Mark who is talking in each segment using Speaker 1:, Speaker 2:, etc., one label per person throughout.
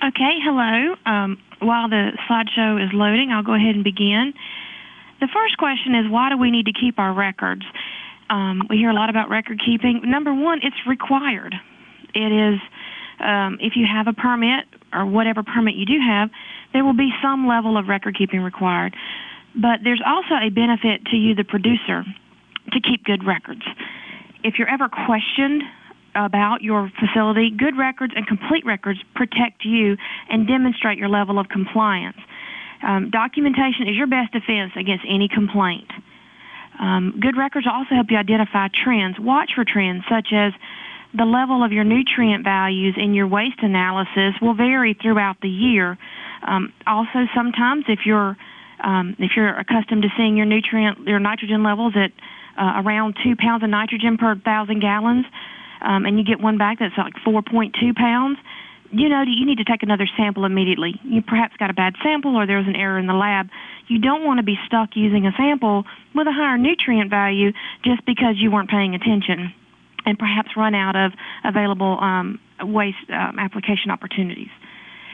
Speaker 1: Okay, hello. Um, while the slideshow is loading, I'll go ahead and begin. The first question is why do we need to keep our records? Um, we hear a lot about record keeping. Number one, it's required. It is, um, if you have a permit or whatever permit you do have, there will be some level of record keeping required. But there's also a benefit to you, the producer, to keep good records. If you're ever questioned about your facility, good records and complete records protect you and demonstrate your level of compliance. Um, documentation is your best defense against any complaint. Um, good records also help you identify trends. Watch for trends such as the level of your nutrient values in your waste analysis will vary throughout the year. Um, also, sometimes if you're um, if you're accustomed to seeing your nutrient your nitrogen levels at uh, around two pounds of nitrogen per thousand gallons, um, and you get one back that's like 4.2 pounds, you know you need to take another sample immediately. You perhaps got a bad sample or there was an error in the lab. You don't want to be stuck using a sample with a higher nutrient value just because you weren't paying attention and perhaps run out of available um, waste um, application opportunities.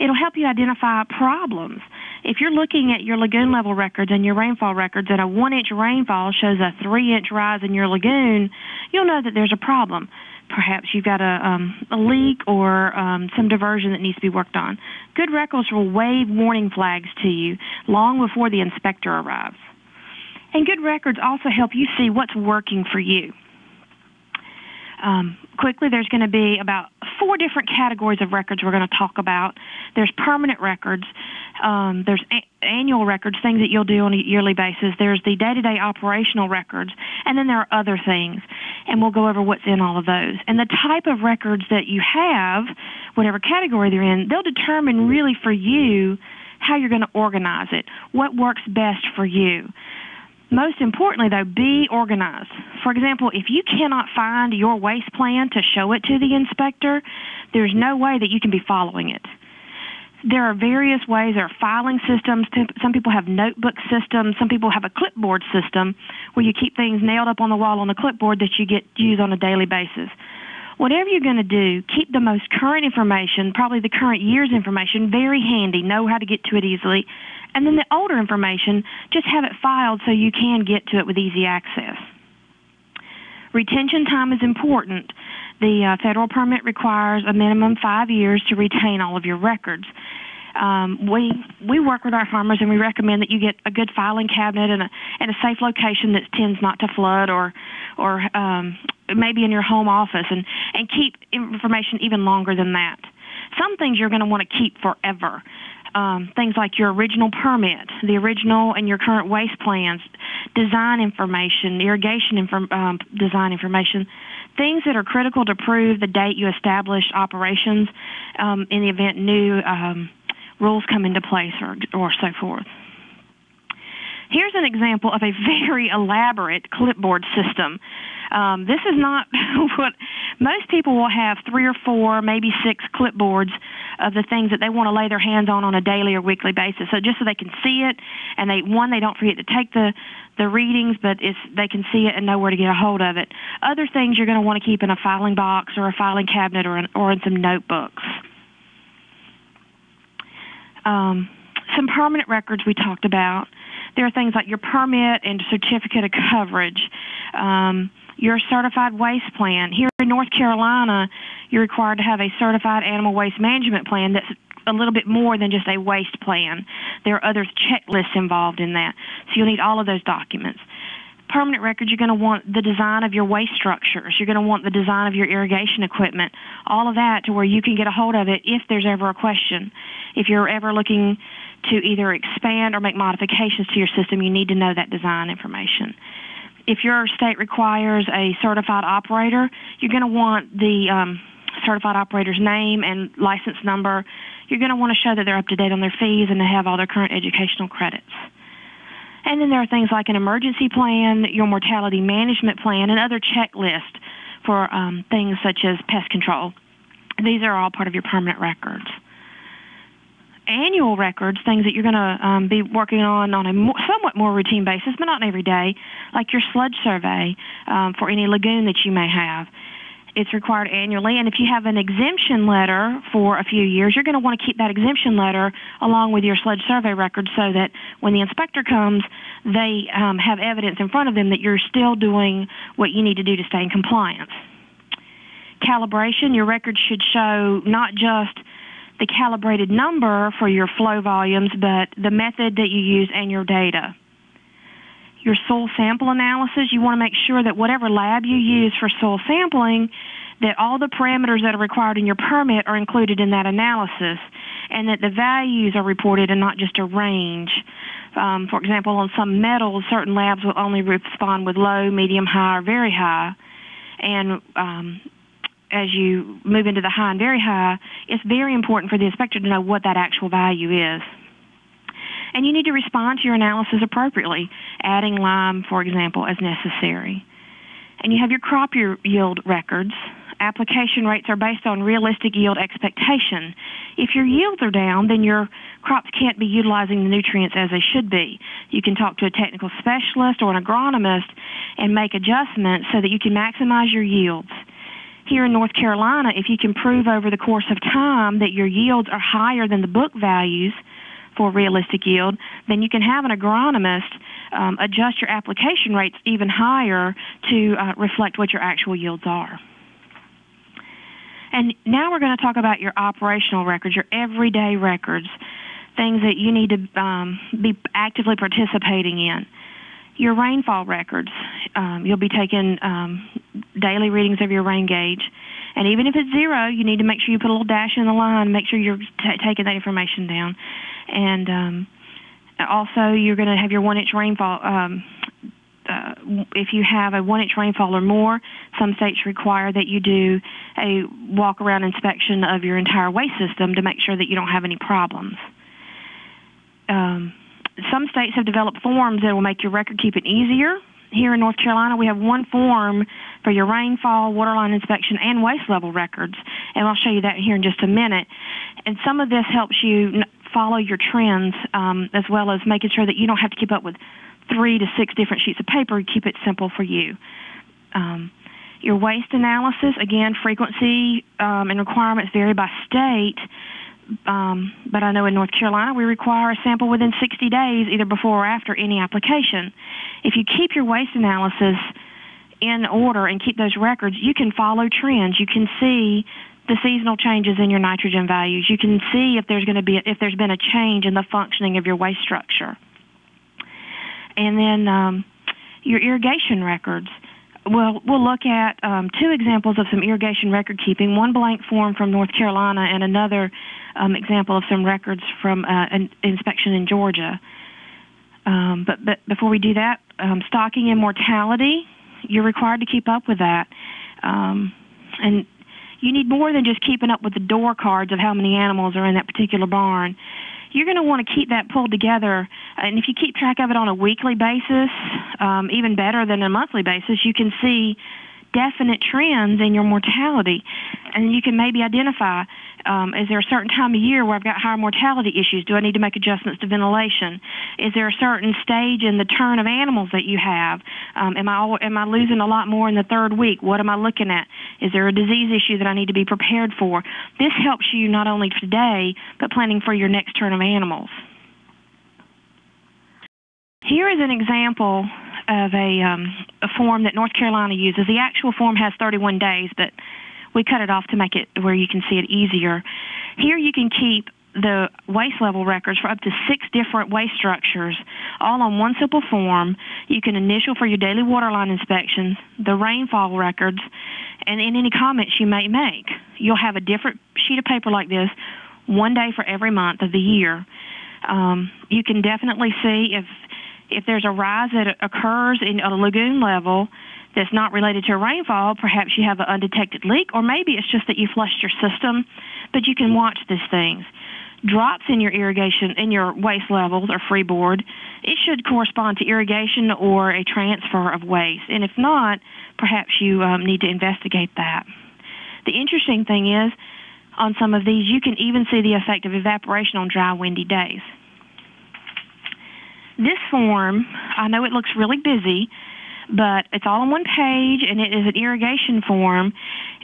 Speaker 1: It'll help you identify problems. If you're looking at your lagoon level records and your rainfall records and a one inch rainfall shows a three inch rise in your lagoon, you'll know that there's a problem perhaps you've got a, um, a leak or um, some diversion that needs to be worked on. Good records will wave warning flags to you long before the inspector arrives. And good records also help you see what's working for you. Um, quickly, there's going to be about four different categories of records we're going to talk about. There's permanent records, um, there's a- annual records, things that you'll do on a yearly basis. There's the day-to-day operational records, and then there are other things. And we'll go over what's in all of those. And the type of records that you have, whatever category they're in, they'll determine really for you how you're going to organize it, what works best for you. Most importantly, though, be organized. For example, if you cannot find your waste plan to show it to the inspector, there's no way that you can be following it. There are various ways. There are filing systems. Some people have notebook systems. Some people have a clipboard system where you keep things nailed up on the wall on the clipboard that you get use on a daily basis. Whatever you're going to do, keep the most current information, probably the current year's information, very handy. Know how to get to it easily and then the older information, just have it filed so you can get to it with easy access. Retention time is important. The uh, federal permit requires a minimum five years to retain all of your records. Um, we we work with our farmers and we recommend that you get a good filing cabinet and a and a safe location that tends not to flood or or um, maybe in your home office and and keep information even longer than that. Some things you're going to want to keep forever um, things like your original permit, the original and your current waste plans, design information, irrigation inform, um, design information, things that are critical to prove the date you established operations um, in the event new um, rules come into place or, or so forth. Here's an example of a very elaborate clipboard system. Um, this is not what most people will have three or four, maybe six clipboards of the things that they want to lay their hands on on a daily or weekly basis. So just so they can see it, and they one they don't forget to take the the readings, but it's they can see it and know where to get a hold of it. Other things you're going to want to keep in a filing box or a filing cabinet or in, or in some notebooks. Um, some permanent records we talked about. There are things like your permit and certificate of coverage. Um, your certified waste plan. Here in North Carolina, you're required to have a certified animal waste management plan that's a little bit more than just a waste plan. There are other checklists involved in that. So you'll need all of those documents. Permanent records, you're going to want the design of your waste structures. You're going to want the design of your irrigation equipment. All of that to where you can get a hold of it if there's ever a question. If you're ever looking to either expand or make modifications to your system, you need to know that design information if your state requires a certified operator, you're going to want the um, certified operator's name and license number. You're going to want to show that they're up to date on their fees and they have all their current educational credits. And then there are things like an emergency plan, your mortality management plan, and other checklists for um, things such as pest control. These are all part of your permanent records annual records, things that you're going to um, be working on on a more, somewhat more routine basis, but not every day, like your sludge survey um, for any lagoon that you may have. It's required annually, and if you have an exemption letter for a few years, you're going to want to keep that exemption letter along with your sludge survey record so that when the inspector comes, they um, have evidence in front of them that you're still doing what you need to do to stay in compliance. Calibration, your record should show not just the calibrated number for your flow volumes, but the method that you use and your data your soil sample analysis, you want to make sure that whatever lab you use for soil sampling, that all the parameters that are required in your permit are included in that analysis, and that the values are reported and not just a range. Um, for example, on some metals, certain labs will only respond with low, medium, high, or very high. And um, as you move into the high and very high, it's very important for the inspector to know what that actual value is and you need to respond to your analysis appropriately, adding lime, for example, as necessary. And you have your crop yield records. Application rates are based on realistic yield expectation. If your yields are down, then your crops can't be utilizing the nutrients as they should be. You can talk to a technical specialist or an agronomist and make adjustments so that you can maximize your yields. Here in North Carolina, if you can prove over the course of time that your yields are higher than the book values, for realistic yield, then you can have an agronomist um, adjust your application rates even higher to uh, reflect what your actual yields are. And now we're going to talk about your operational records, your everyday records, things that you need to um, be actively participating in. Your rainfall records, um, you'll be taking um, daily readings of your rain gauge. And even if it's zero, you need to make sure you put a little dash in the line, make sure you're t- taking that information down and um, also you're going to have your one inch rainfall. Um, uh, if you have a one inch rainfall or more, some states require that you do a walk around inspection of your entire waste system to make sure that you don't have any problems. Um, some states have developed forms that will make your record keeping easier. Here in North Carolina, we have one form for your rainfall, waterline inspection, and waste level records, and I'll show you that here in just a minute. And some of this helps you follow your trends um, as well as making sure that you don't have to keep up with three to six different sheets of paper. Keep it simple for you. Um, your waste analysis, again, frequency um, and requirements vary by state. Um, but I know in North Carolina we require a sample within 60 days, either before or after any application. If you keep your waste analysis in order and keep those records, you can follow trends. You can see the seasonal changes in your nitrogen values. You can see if there's going to be if there's been a change in the functioning of your waste structure. And then um, your irrigation records. Well, we'll look at um, two examples of some irrigation record keeping. One blank form from North Carolina, and another um, example of some records from uh, an inspection in Georgia. Um, but, but before we do that, um, stocking and mortality, you're required to keep up with that. Um, and you need more than just keeping up with the door cards of how many animals are in that particular barn. You're going to want to keep that pulled together, and if you keep track of it on a weekly basis, um, even better than a monthly basis, you can see definite trends in your mortality, and you can maybe identify um, is there a certain time of year where I've got higher mortality issues? Do I need to make adjustments to ventilation? Is there a certain stage in the turn of animals that you have? Um, am I am I losing a lot more in the third week? What am I looking at? Is there a disease issue that I need to be prepared for? This helps you not only today but planning for your next turn of animals. Here is an example of a, um, a form that North Carolina uses. The actual form has 31 days, but we cut it off to make it where you can see it easier. Here you can keep the waste level records for up to six different waste structures, all on one simple form. You can initial for your daily waterline inspections, the rainfall records, and in any comments you may make. You'll have a different sheet of paper like this, one day for every month of the year. Um, you can definitely see if if there's a rise that occurs in a lagoon level that's not related to rainfall, perhaps you have an undetected leak, or maybe it's just that you flushed your system, but you can watch these things. Drops in your irrigation, in your waste levels or freeboard, it should correspond to irrigation or a transfer of waste. And if not, perhaps you um, need to investigate that. The interesting thing is, on some of these, you can even see the effect of evaporation on dry, windy days. This form, I know it looks really busy, but it's all on one page and it is an irrigation form.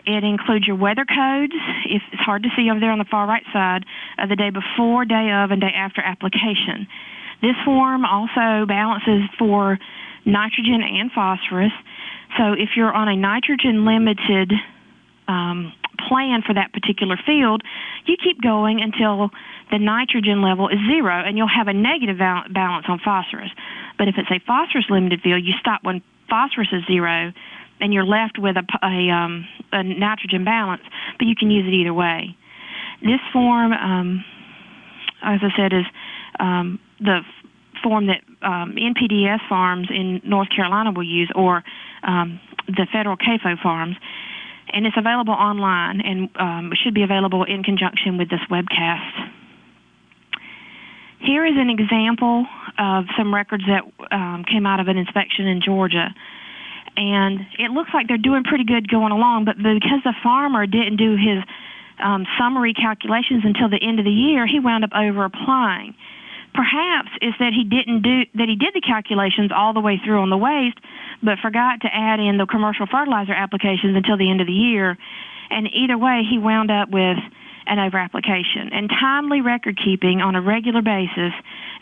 Speaker 1: It includes your weather codes. If it's hard to see over there on the far right side of the day before, day of, and day after application. This form also balances for nitrogen and phosphorus. So if you're on a nitrogen limited um, plan for that particular field, you keep going until the nitrogen level is zero and you'll have a negative balance on phosphorus. But if it's a phosphorus limited field, you stop when phosphorus is zero and you're left with a, a, um, a nitrogen balance, but you can use it either way. This form, um, as I said, is um, the form that um, NPDES farms in North Carolina will use or um, the federal CAFO farms. And it's available online and um, should be available in conjunction with this webcast. Here is an example of some records that um, came out of an inspection in Georgia. And it looks like they're doing pretty good going along, but because the farmer didn't do his um, summary calculations until the end of the year, he wound up over applying. Perhaps it's that he didn't do that he did the calculations all the way through on the waste, but forgot to add in the commercial fertilizer applications until the end of the year. And either way, he wound up with an over application. And timely record keeping on a regular basis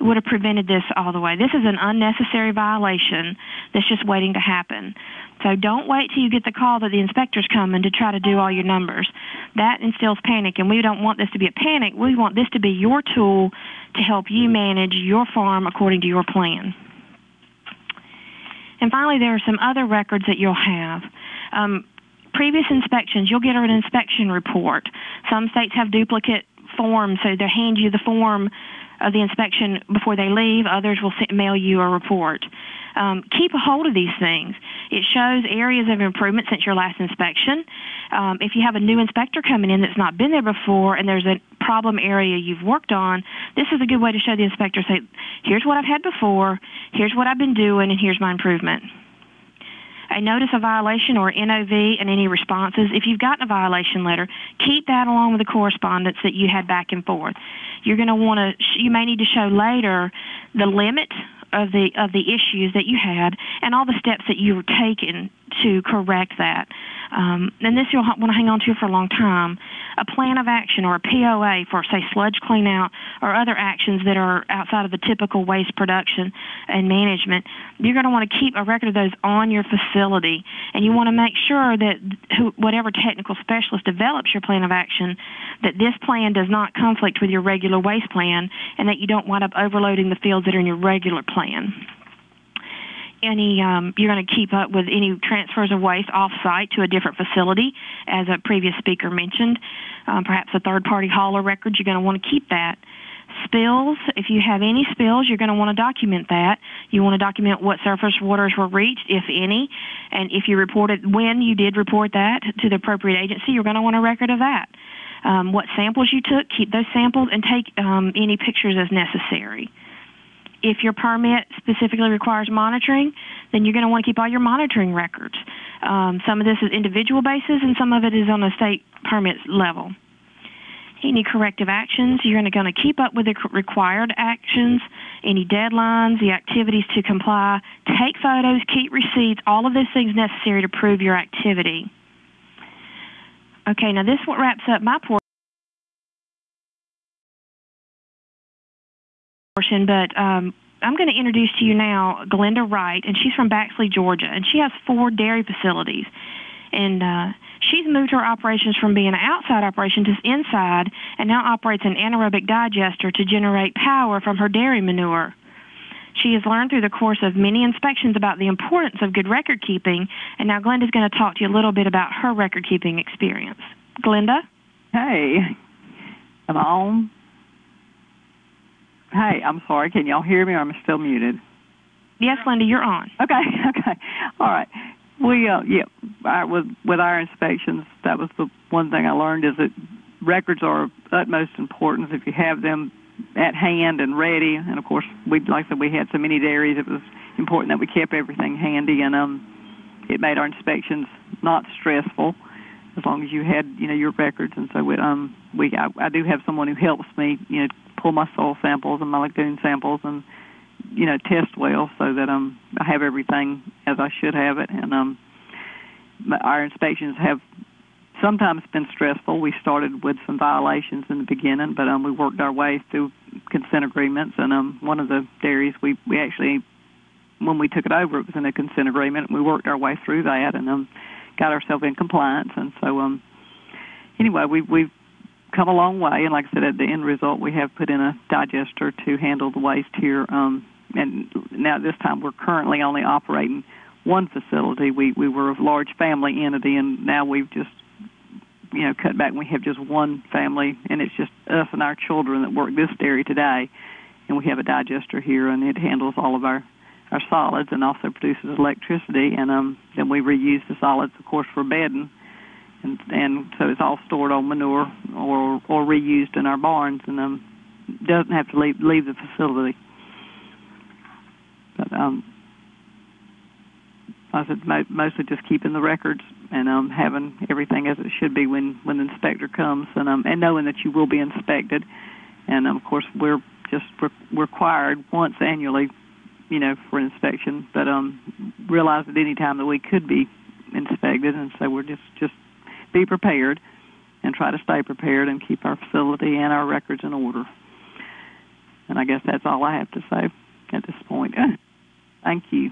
Speaker 1: would have prevented this all the way. This is an unnecessary violation that's just waiting to happen. So don't wait till you get the call that the inspector's coming to try to do all your numbers. That instills panic, and we don't want this to be a panic. We want this to be your tool to help you manage your farm according to your plan. And finally, there are some other records that you'll have. Um, previous inspections, you'll get an inspection report. Some states have duplicate forms, so they hand you the form of the inspection before they leave. Others will mail you a report. Um, keep a hold of these things. It shows areas of improvement since your last inspection. Um, if you have a new inspector coming in that's not been there before and there's a problem area you've worked on, this is a good way to show the inspector, say, here's what I've had before, here's what I've been doing, and here's my improvement a notice of violation or NOV and any responses. If you've gotten a violation letter, keep that along with the correspondence that you had back and forth. You're going to want to, you may need to show later the limit of the of the issues that you had and all the steps that you were taking to correct that. Um, and this you'll want to hang on to for a long time. A plan of action or a POA for, say, sludge cleanout or other actions that are outside of the typical waste production and management, you're going to want to keep a record of those on your facility. And you want to make sure that who, whatever technical specialist develops your plan of action, that this plan does not conflict with your regular waste plan and that you don't wind up overloading the fields that are in your regular plan any um, you're going to keep up with any transfers of waste off site to a different facility, as a previous speaker mentioned. Um, perhaps a third party hauler record, you're going to want to keep that. Spills, if you have any spills, you're going to want to document that. You want to document what surface waters were reached, if any, and if you reported when you did report that to the appropriate agency, you're going to want a record of that. Um, what samples you took, keep those samples and take um, any pictures as necessary if your permit specifically requires monitoring, then you're going to want to keep all your monitoring records. Um, some of this is individual basis, and some of it is on a state permit level. Any corrective actions, you're going to keep up with the required actions, any deadlines, the activities to comply, take photos, keep receipts, all of those things necessary to prove your activity. Okay, now this what wraps up my portion. Portion, but um, I'm going to introduce to you now Glenda Wright, and she's from Baxley, Georgia, and she has four dairy facilities. And uh, she's moved her operations from being an outside operation to inside, and now operates an anaerobic digester to generate power from her dairy manure. She has learned through the course of many inspections about the importance of good record keeping, and now Glenda's going to talk to you a little bit about her record keeping experience. Glenda?
Speaker 2: Hey, I'm on? Hey, I'm sorry. Can y'all hear me, or am still muted?
Speaker 1: Yes, Linda, you're on.
Speaker 2: Okay, okay, all right. We, uh, yeah, I, with with our inspections, that was the one thing I learned is that records are of utmost importance. If you have them at hand and ready, and of course, we like I said, we had so many dairies, it was important that we kept everything handy, and um, it made our inspections not stressful as long as you had you know your records. And so we, um, we I, I do have someone who helps me, you know, pull my soil samples and my lagoon samples and you know, test well so that um I have everything as I should have it, and um my- our inspections have sometimes been stressful. We started with some violations in the beginning, but um we worked our way through consent agreements, and um one of the dairies we we actually when we took it over it was in a consent agreement. and We worked our way through that, and um got ourselves in compliance, and so um anyway we we've come a long way, and like I said, at the end result, we have put in a digester to handle the waste here. Um, and now this time, we're currently only operating one facility. We we were a large family entity, and now we've just you know cut back. and We have just one family, and it's just us and our children that work this dairy today. And we have a digester here, and it handles all of our our solids and also produces electricity. And um, then we reuse the solids, of course, for bedding and and so it's all stored on manure or or reused in our barns and um doesn't have to leave leave the facility. But um I said mo- mostly just keeping the records and um having everything as it should be when when the inspector comes and um and knowing that you will be inspected and um, of course we're just re- required once annually you know for inspection but um realize at any time that we could be inspected and so we're just just be prepared and try to stay prepared and keep our facility and our records in order. And I guess that's all I have to say at this point. Thank you.